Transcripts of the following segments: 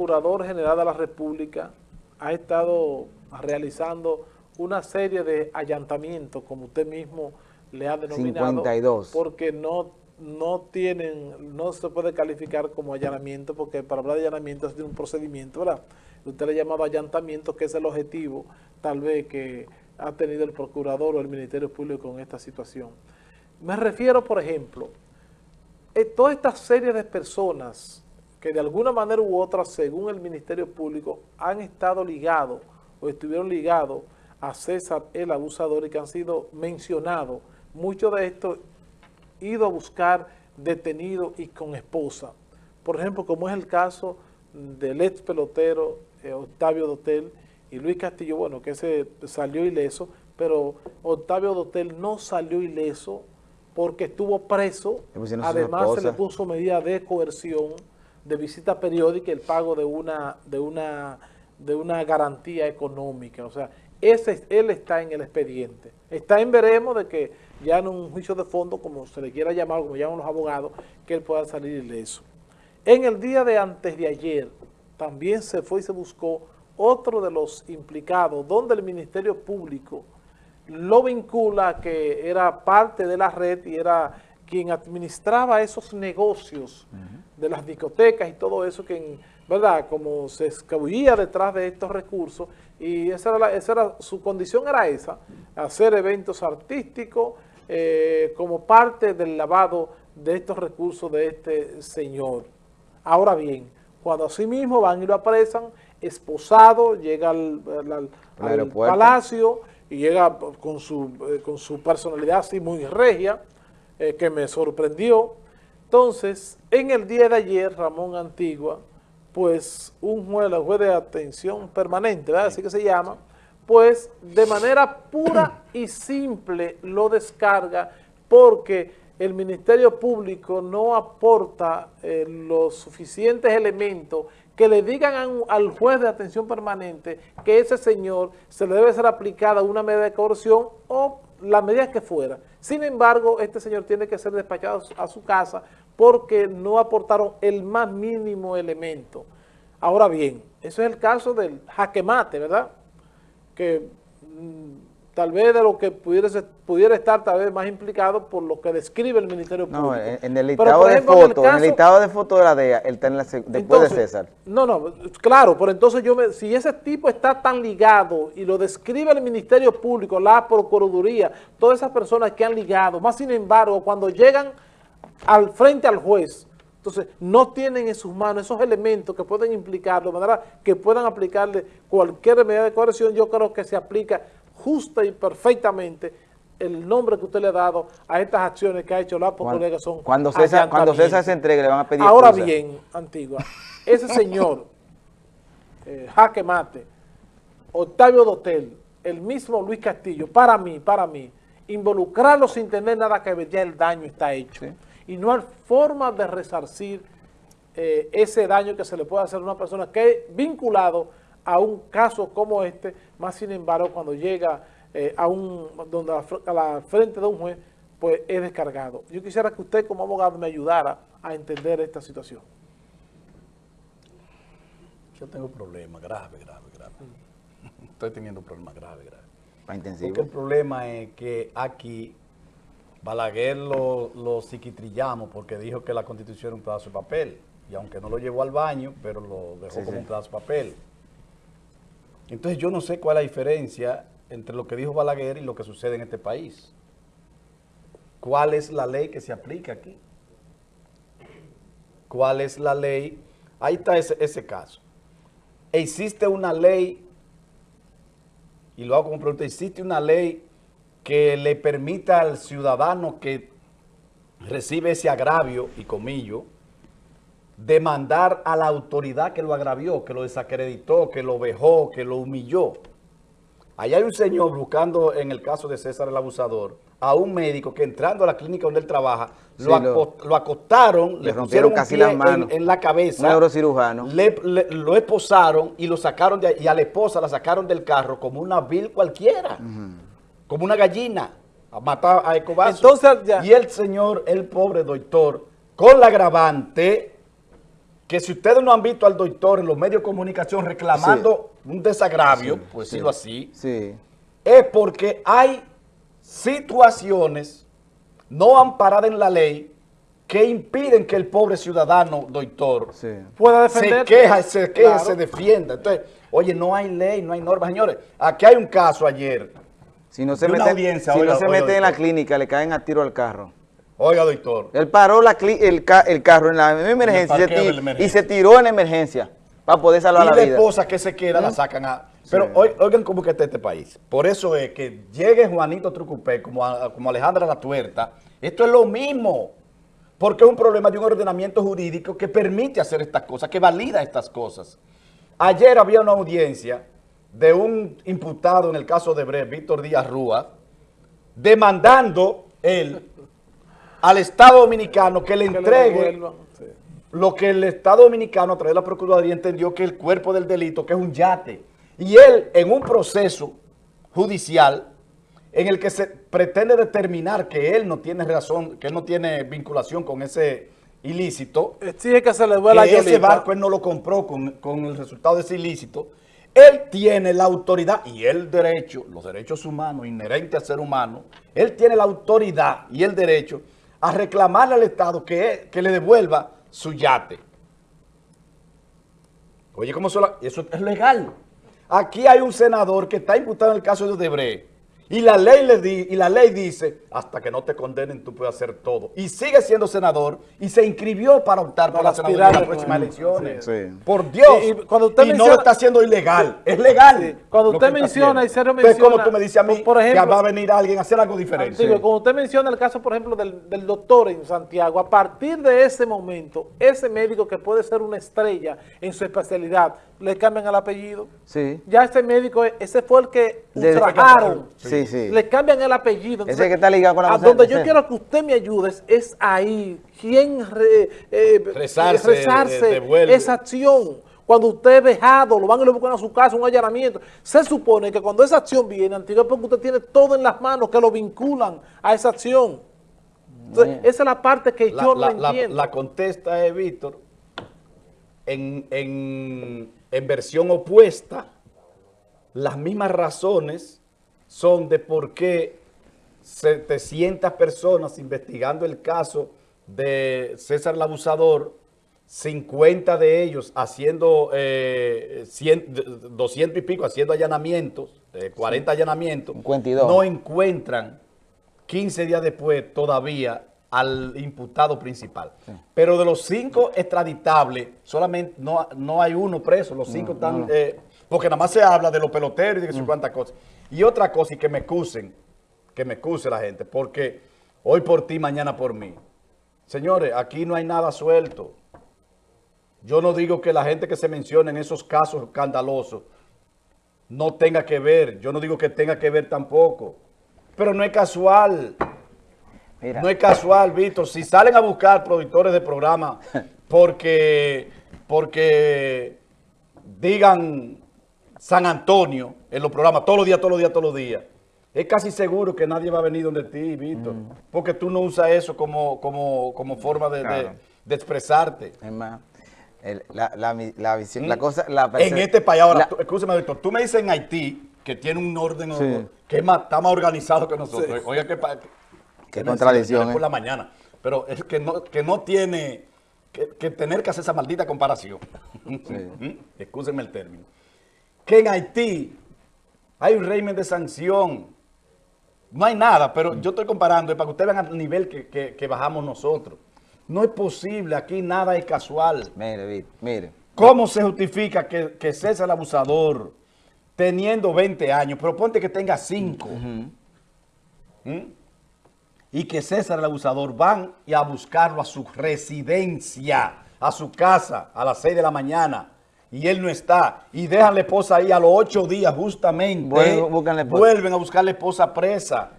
Procurador General de la República ha estado realizando una serie de allantamientos, como usted mismo le ha denominado. 52. Porque no, no tienen, no se puede calificar como allanamiento, porque para hablar de allanamiento es de un procedimiento, ¿verdad? Usted le ha llamado allantamiento, que es el objetivo, tal vez, que ha tenido el Procurador o el Ministerio Público con esta situación. Me refiero, por ejemplo, a toda esta serie de personas que de alguna manera u otra, según el Ministerio Público, han estado ligados o estuvieron ligados a César el abusador y que han sido mencionados. Muchos de estos ido a buscar detenido y con esposa. Por ejemplo, como es el caso del ex pelotero eh, Octavio Dotel y Luis Castillo, bueno, que se salió ileso, pero Octavio Dotel no salió ileso porque estuvo preso, además se le puso medida de coerción, de visita periódica, el pago de una, de una, de una garantía económica, o sea, ese, él está en el expediente. Está en veremos de que ya en un juicio de fondo, como se le quiera llamar, como llaman los abogados, que él pueda salir ileso. En el día de antes de ayer, también se fue y se buscó otro de los implicados, donde el Ministerio Público lo vincula que era parte de la red y era quien administraba esos negocios de las discotecas y todo eso, que, ¿verdad? Como se escabullía detrás de estos recursos y esa era, esa era su condición era esa, hacer eventos artísticos eh, como parte del lavado de estos recursos de este señor. Ahora bien, cuando así mismo van y lo apresan, esposado, llega al, palacio y llega con su, eh, con su personalidad así muy regia, eh, que me sorprendió. Entonces, en el día de ayer, Ramón Antigua, pues un juez, el juez de atención permanente, ¿verdad? así que se llama, pues de manera pura y simple lo descarga porque el Ministerio Público no aporta eh, los suficientes elementos que le digan al juez de atención permanente que ese señor se le debe ser aplicada una medida de coerción o la medida que fuera. Sin embargo, este señor tiene que ser despachado a su casa porque no aportaron el más mínimo elemento. Ahora bien, eso es el caso del jaque mate, ¿verdad? Que mm, tal vez de lo que pudiera, pudiera estar tal vez más implicado por lo que describe el Ministerio Público. No, en, el listado de fotos, en, el listado de fotos de la DEA, él está después de César. No, no, claro, pero entonces yo me, si ese tipo está tan ligado y lo describe el Ministerio Público, la Procuraduría, todas esas personas que han ligado, más sin embargo, cuando llegan al frente al juez, entonces, no tienen en sus manos esos elementos que pueden implicarlo, de manera que puedan aplicarle cualquier medida de coerción, yo creo que se aplica justa y perfectamente el nombre que usted le ha dado a estas acciones que ha hecho la que son Cuando César, cuando César se entregue le van a pedir Ahora bien, Antigua, ese señor, eh, Jaque Mate, Octavio Dotel, el mismo Luis Castillo, para mí, para mí, involucrarlo sin tener nada que ver, ya el daño está hecho. Y no hay forma de resarcir eh, ese daño que se le puede hacer a una persona que es vinculado a un caso como este, más sin embargo cuando llega eh, a un donde a la frente de un juez, pues es descargado. Yo quisiera que usted como abogado me ayudara a entender esta situación. Yo tengo problemas graves, graves, graves. Estoy teniendo problemas graves, graves. Porque el problema es que aquí Balaguer lo, lo psiquitrillamos porque dijo que la Constitución era un pedazo de papel. Y aunque no lo llevó al baño, pero lo dejó como un pedazo de papel. Entonces yo no sé cuál es la diferencia entre lo que dijo Balaguer y lo que sucede en este país. ¿Cuál es la ley que se aplica aquí? ¿Cuál es la ley? Ahí está ese, ese caso. Existe una ley, y lo hago como pregunta, existe una ley que le permita al ciudadano que recibe ese agravio, y comillo, demandar a la autoridad que lo agravió, que lo desacreditó, que lo vejó, que lo humilló. Allá hay un señor buscando, en el caso de César el abusador, a un médico que entrando a la clínica donde él trabaja, lo, acostaron, le, rompieron casi las manos en, la cabeza. Un neurocirujano. lo esposaron y lo sacaron de, y a la esposa la sacaron del carro como una vil cualquiera, como una gallina, a matar a Ecobazo. Entonces, Y el señor, el pobre doctor, con la agravante que si ustedes no han visto al doctor en los medios de comunicación reclamando un desagravio, por decirlo así, Sí. es porque hay situaciones no amparadas en la ley que impiden que el pobre ciudadano, doctor, Sí. Pueda se defender. queja, se queja, Claro. se defienda. Entonces, oye, no hay ley, no hay normas. Señores, aquí hay un caso ayer. Si no se audiencia, si oiga, no se oiga, meten en la clínica, le caen a tiro al carro. Oiga, doctor. Él paró la el, ca- el carro en la emergencia, y se emergencia. y se tiró en la emergencia para poder salvar y la la vida. esposa que se queda la sacan a... Pero oi- oigan cómo que está este país. Por eso es que llegue Juanito Trucupé como, a- como Alejandra La Tuerta. Esto es lo mismo. Porque es un problema de un ordenamiento jurídico que permite hacer estas cosas, que valida estas cosas. Ayer había una audiencia de un imputado en el caso de Bre, Víctor Díaz Rúa, demandando él al Estado Dominicano que le entregue lo que el Estado Dominicano a través de la Procuraduría entendió que el cuerpo del delito, que es un yate, y él en un proceso judicial en el que se pretende determinar que él no tiene razón, que él no tiene vinculación con ese ilícito, Exige que se le vuela que ese barco él no lo compró con, con el resultado de ese ilícito, él tiene la autoridad y el derecho, los derechos humanos inherentes al ser humano, él tiene la autoridad y el derecho a reclamarle al Estado que, que le devuelva su yate. Oye, ¿cómo la- Eso es legal. Aquí hay un senador que está imputado en el caso de Odebrecht y la ley le di, y la ley dice, hasta que no te condenen tú puedes hacer todo. Y sigue siendo senador y se inscribió para optar por la senaduría en las próximas elecciones. Sí, sí. Por Dios. Y- y cuando usted Y no menciona- lo está haciendo ilegal. Es legal. Sí. Cuando lo usted menciona, y Sergio Entonces, ¿cómo menciona, tú me dices a mí por ejemplo- que va a venir alguien a hacer algo diferente? Digo, como usted menciona el caso, por ejemplo, del, del doctor en Santiago, a partir de ese momento, ese médico que puede ser una estrella en su especialidad, le cambian el apellido. Sí. Ya ese médico, ese fue el que ultrajaron. Sí, sí. Le cambian el apellido. Ese que está ligado con la A donde de yo quiero que usted me ayude es- ahí. ¿Quién re- eh, Rezarse, eh, rezarse de- esa acción? Cuando usted es vejado, lo van y lo buscan a su casa, un allanamiento. Se supone que cuando esa acción viene, antiguo, es porque usted tiene todo en las manos que lo vinculan a esa acción. Entonces, esa es la parte que La, yo la- no la- entiendo. la contesta es Víctor en, en- en versión opuesta. Las mismas razones son de por qué 700 personas investigando el caso de César el Abusador, 50 de ellos haciendo eh, 100, 200 y pico, haciendo allanamientos, eh, 40 allanamientos, 52. no encuentran 15 días después todavía al imputado principal. Pero de los cinco extraditables, solamente no, no hay uno preso, los cinco están, eh, porque nada más se habla de los peloteros y de que sé cuántas cosas. Y otra cosa, y que me excusen, que me excuse la gente, porque hoy por ti, mañana por mí. Señores, aquí no hay nada suelto. Yo no digo que la gente que se menciona en esos casos escandalosos no tenga que ver. Yo no digo que tenga que ver tampoco. Pero no es casual. Mira, No es casual, Víctor. Si salen a buscar productores de programa porque, porque digan San Antonio en los programas todos los días, todos los días, todos los días, es casi seguro que nadie va a venir donde ti, Víctor. Porque tú no usas eso como, como, como forma de, de- Claro. de expresarte. es más, el- la, la, la visión, la cosa, la En este país, ahora, escúchame, Víctor, tú me dices en Haití que tiene un orden Sí. que es más, está más organizado que nosotros. Oiga, qué, pa- Qué que contradicción, por ¿eh? la mañana. Pero es que no, que no tiene que, que tener que hacer esa maldita comparación. Excúsenme el término. Que en Haití hay un régimen de sanción. No hay nada, pero yo estoy comparando para que ustedes vean el nivel que, que- que bajamos nosotros. No es posible, aquí nada es casual. Mire, mire. ¿Cómo se justifica que, que César el abusador, teniendo 20 años, pero ponte que tenga 5, y que César el abusador van y a buscarlo a su residencia, a su casa, a las 6 de la mañana, y él no está, y dejan la esposa ahí a los 8 días justamente, Vuelven, a buscar la esposa presa,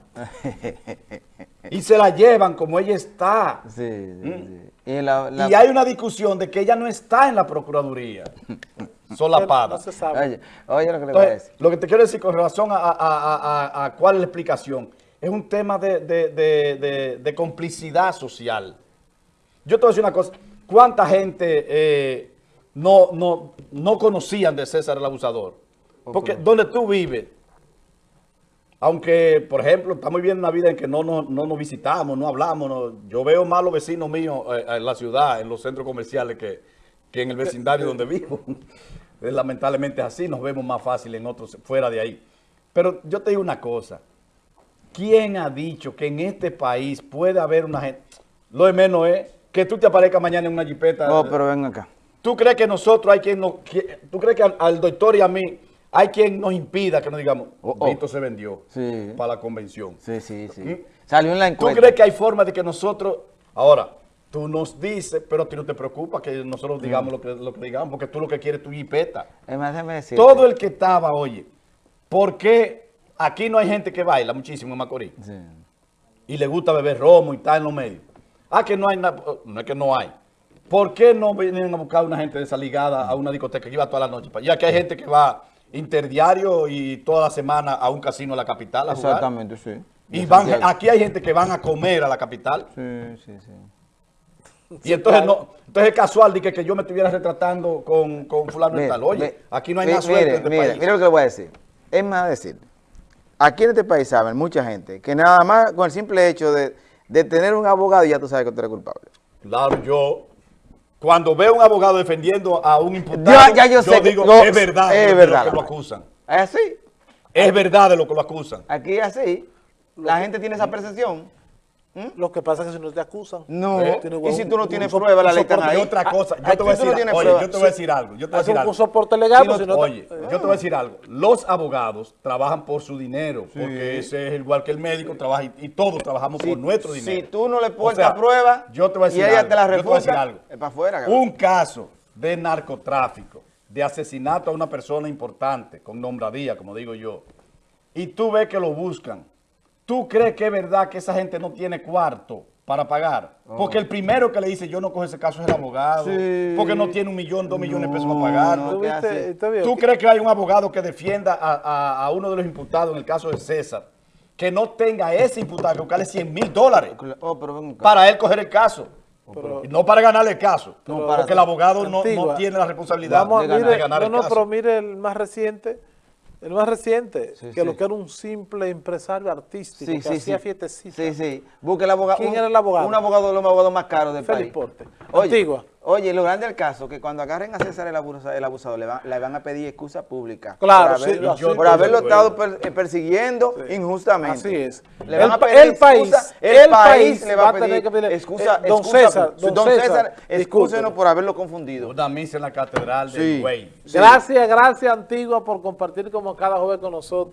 y se la llevan como ella está. Sí, sí, sí. Y, la, la- Y hay una discusión de que ella no está en la Procuraduría, solapada. No se sabe. Oye, oye lo que le voy a Entonces, decir. lo que te quiero decir con relación a, a- a- a- a cuál es la explicación, es un tema de, de- de- de- de complicidad social. Yo te voy a decir una cosa, ¿cuánta gente eh, no, no, no conocían de César el abusador? Porque donde tú vives, aunque, por ejemplo, estamos viviendo una vida en que no, no, no nos visitamos, no hablamos, no- yo veo más los vecinos míos eh, en la ciudad, en los centros comerciales, que, que en el vecindario donde vivo. Eh, Lamentablemente es así, nos vemos más fácil en otros, fuera de ahí. Pero yo te digo una cosa, ¿quién ha dicho que en este país puede haber una gente, lo de menos es que tú te aparezcas mañana en una jipeta? Oh, pero ven acá. ¿Tú crees que nosotros hay quien nos... ¿Tú crees que al, al doctor y a mí hay quien nos impida que nos digamos, Oh, oh. Vito se vendió Sí. para la convención? Sí, sí, sí. ¿Mm? Salió en la ¿Tú encuesta. crees que hay forma de que nosotros... Ahora, tú nos dices, pero a ti no te preocupa que nosotros digamos lo, que, lo que digamos, porque tú lo que quieres es tu jipeta. Todo el que estaba, oye, ¿por qué aquí no hay gente que baila muchísimo en Macorís? Sí. y le gusta beber romo y tal en los medios. Ah, que no hay nada, no es que no hay. ¿Por qué no vienen a buscar una gente de esa ligada a una discoteca que iba toda la noche? Ya que hay gente que va interdiario y toda la semana a un casino a la capital a jugar. Exactamente, sí. Y van, aquí hay gente que van a comer a la capital. Sí, sí, sí. Y entonces no, entonces es casual de que, que yo me estuviera retratando con, con fulano y Mire, tal. Oye, mire, aquí no hay mire, suelto mire, en este mire, país. mire lo que le voy a decir. Es más decir, aquí en este país saben mucha gente que nada más con el simple hecho de, de tener un abogado ya tú sabes que tú eres culpable. Claro, yo cuando veo un abogado defendiendo a un imputado, ya yo sé que digo, lo- es verdad, es de verdad. lo que lo acusan. Es así. Es verdad de lo que lo acusan. Aquí es así. La gente tiene esa percepción. Lo que pasa es que si no te acusan. No. ¿Eh? Y si tú no tienes soporte- prueba, la ley está ahí. Otra cosa, yo te voy no oye, yo te voy a Sí. decir algo, yo te voy a decir algo. un soporte legal, Si pues no- si no te- oye, eh, yo te voy a decir algo. Los abogados trabajan por su dinero, porque ese es igual que el médico, trabaja y, y todos trabajamos Si, por nuestro dinero. si tú no le O portas sea, prueba yo te voy a decir y ella algo, te la yo te voy a decir refuta, algo. es para afuera. cabrón. Un caso de narcotráfico, de asesinato a una persona importante, con nombradía, como digo yo, y tú ves que lo buscan, ¿tú crees que es verdad que esa gente no tiene cuarto para pagar? Porque el primero que le dice yo no cojo ese caso es el abogado, Sí. porque no tiene un millón, dos millones de pesos No, para pagar. no, ¿Tú crees que hay un abogado que defienda a, a- a uno de los imputados en el caso de César, que no tenga ese imputado que buscarle 100 mil dólares Oh, pero ven acá. para él coger el caso? Pero- Y no para ganarle el caso, Pero- porque el abogado no, no tiene la responsabilidad Vamos a- de ganar, mire, de ganar no, el no, caso. pero mire el más reciente, el más reciente, Sí, que sí. lo que era un simple empresario artístico Sí, que hacía fiestecitas. Sí, sí. Busque el abogado. ¿Quién un- era el abogado? Un abogado de los abogados más caros del país. Porte. Oye, Antigua. Oye, lo grande del caso que cuando agarren a César el abusador, el abusador le, van, le van a pedir excusa pública. Claro, por, sí, haberlo, por estado per- eh, persiguiendo injustamente. Así es. Le van el, a pedir el excusa, país, el, país le va a tener pedir que pedir excusa, eh, don excusa César, don, don César, César, excúsenos discúlpenos. por haberlo confundido. Una misa en la catedral Sí. del güey. Gracias, gracias Antigua por compartir como cada jueves con nosotros.